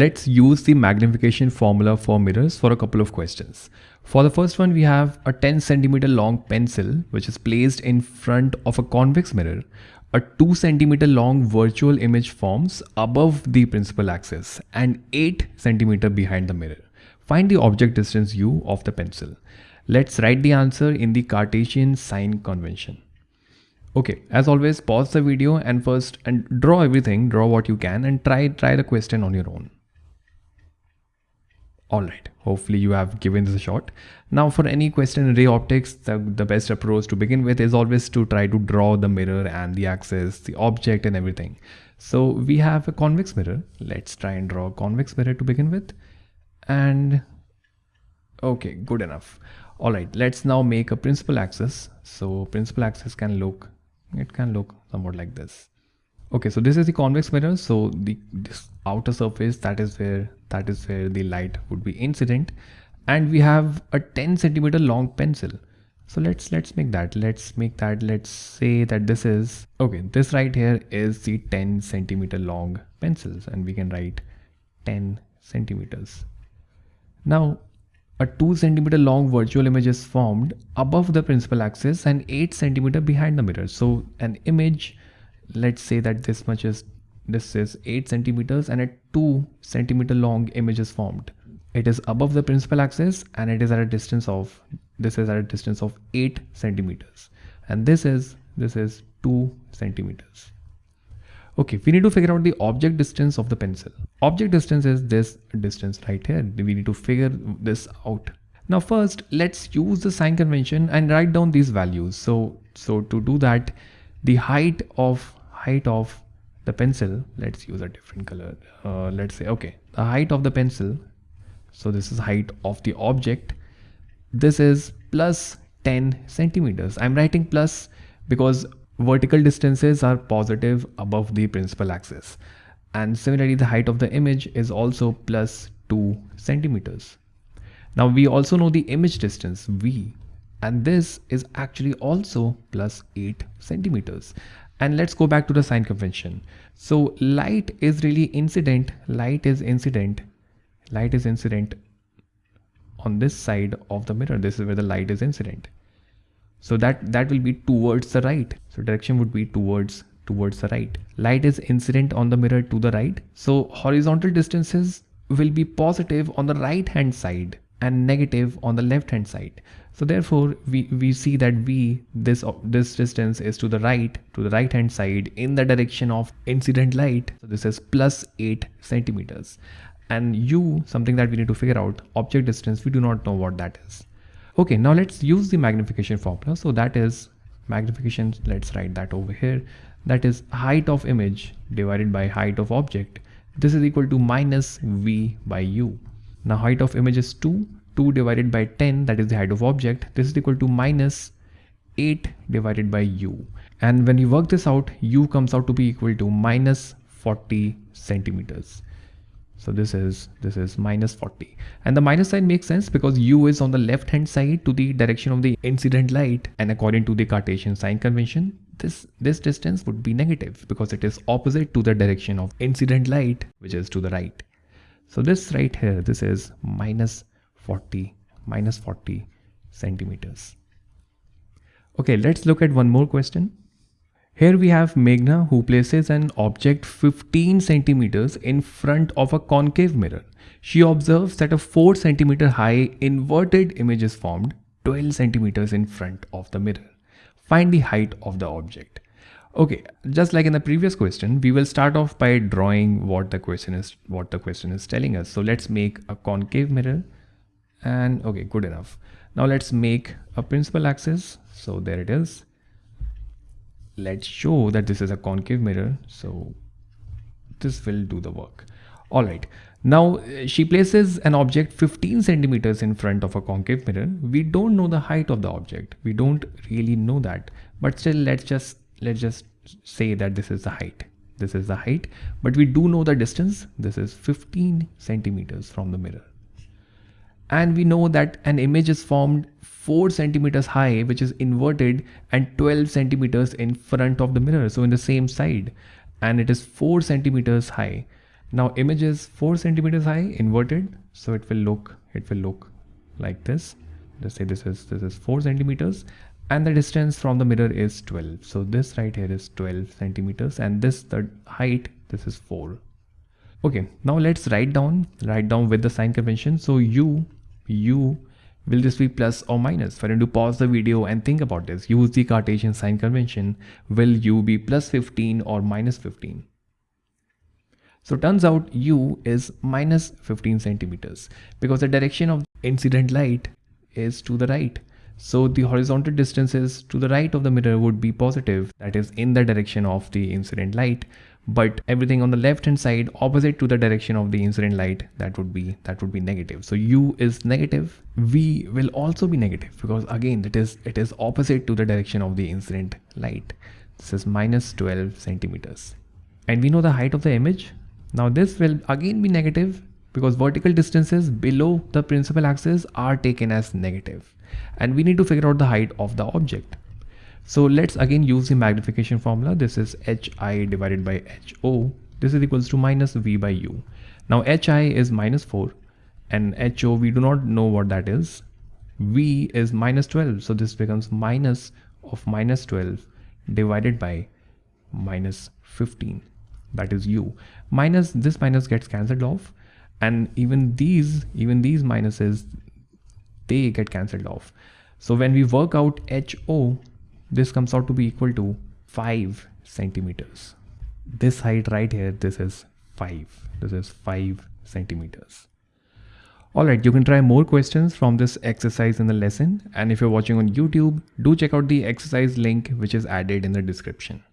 let's use the magnification formula for mirrors for a couple of questions. For the first one, we have a 10 centimeter long pencil, which is placed in front of a convex mirror. A 2 centimeter long virtual image forms above the principal axis and 8 centimeter behind the mirror. Find the object distance u of the pencil. Let's write the answer in the Cartesian sign convention. Okay, as always, pause the video and first and draw everything, draw what you can and try try the question on your own. Alright, hopefully you have given this a shot. Now for any question in ray optics, the, the best approach to begin with is always to try to draw the mirror and the axis, the object and everything. So we have a convex mirror. Let's try and draw a convex mirror to begin with. And okay, good enough. Alright, let's now make a principal axis. So principal axis can look, it can look somewhat like this. Okay, so this is the convex mirror. So the this outer surface that is where that is where the light would be incident, and we have a 10 centimeter long pencil. So let's let's make that. Let's make that. Let's say that this is okay. This right here is the 10 centimeter long pencils, and we can write 10 centimeters. Now a 2 centimeter long virtual image is formed above the principal axis and 8 centimeter behind the mirror. So an image let's say that this much is this is 8 centimeters and a 2 centimeter long image is formed. It is above the principal axis and it is at a distance of this is at a distance of 8 centimeters. And this is this is 2 centimeters. Okay we need to figure out the object distance of the pencil. Object distance is this distance right here. We need to figure this out. Now first let's use the sign convention and write down these values. So so to do that the height of height of the pencil let's use a different color uh, let's say okay the height of the pencil so this is height of the object this is plus 10 centimeters. I'm writing plus because vertical distances are positive above the principal axis. And similarly the height of the image is also plus 2 centimeters. Now we also know the image distance v and this is actually also plus 8 centimeters and let's go back to the sign convention. So light is really incident, light is incident, light is incident on this side of the mirror. This is where the light is incident. So that, that will be towards the right. So direction would be towards towards the right. Light is incident on the mirror to the right. So horizontal distances will be positive on the right hand side and negative on the left hand side. So therefore we, we see that V, this, this distance is to the right, to the right hand side in the direction of incident light. So this is plus 8 centimeters. And U, something that we need to figure out, object distance, we do not know what that is. Okay, now let's use the magnification formula. So that is magnification, let's write that over here. That is height of image divided by height of object. This is equal to minus V by U. Now height of image is 2 2 divided by 10 that is the height of object. This is equal to minus 8 divided by u. And when you work this out u comes out to be equal to minus 40 centimeters. So this is this is minus 40 and the minus sign makes sense because u is on the left hand side to the direction of the incident light. And according to the Cartesian sign convention this this distance would be negative because it is opposite to the direction of incident light which is to the right so this right here this is minus 40 minus 40 centimeters. Okay, let's look at one more question. Here we have Meghna who places an object 15 centimeters in front of a concave mirror. She observes that a 4 centimeter high inverted image is formed 12 centimeters in front of the mirror. Find the height of the object. Okay, just like in the previous question, we will start off by drawing what the question is what the question is telling us. So let's make a concave mirror and okay good enough. Now let's make a principal axis. So there it is. Let's show that this is a concave mirror. So this will do the work. All right. Now uh, she places an object 15 centimeters in front of a concave mirror. We don't know the height of the object. We don't really know that. But still let's just let's just say that this is the height. This is the height but we do know the distance. This is 15 centimeters from the mirror. And we know that an image is formed 4 centimeters high which is inverted and 12 centimeters in front of the mirror so in the same side. And it is 4 centimeters high. Now image is 4 centimeters high inverted so it will look it will look like this. Let's say this is this is 4 centimeters and the distance from the mirror is 12 so this right here is 12 centimeters and this the height this is 4 okay now let's write down write down with the sign convention. So u u will this be plus or minus. For you to pause the video and think about this use the cartesian sign convention. Will u be plus 15 or minus 15 so turns out u is minus 15 centimeters because the direction of incident light is to the right so the horizontal distances to the right of the mirror would be positive that is in the direction of the incident light. But everything on the left hand side opposite to the direction of the incident light that would be that would be negative. So u is negative v will also be negative because again it is it is opposite to the direction of the incident light. This is minus 12 centimeters. And we know the height of the image. Now this will again be negative because vertical distances below the principal axis are taken as negative and we need to figure out the height of the object so let's again use the magnification formula. This is hi divided by ho. This is equals to minus v by u. Now hi is minus 4 and ho we do not know what that is. v is minus 12. So this becomes minus of minus 12 divided by minus 15 that is u minus this minus gets cancelled off and even these even these minuses they get cancelled off so when we work out ho this comes out to be equal to 5 centimeters. This height right here, this is 5. This is 5 centimeters. Alright, you can try more questions from this exercise in the lesson and if you're watching on YouTube, do check out the exercise link which is added in the description.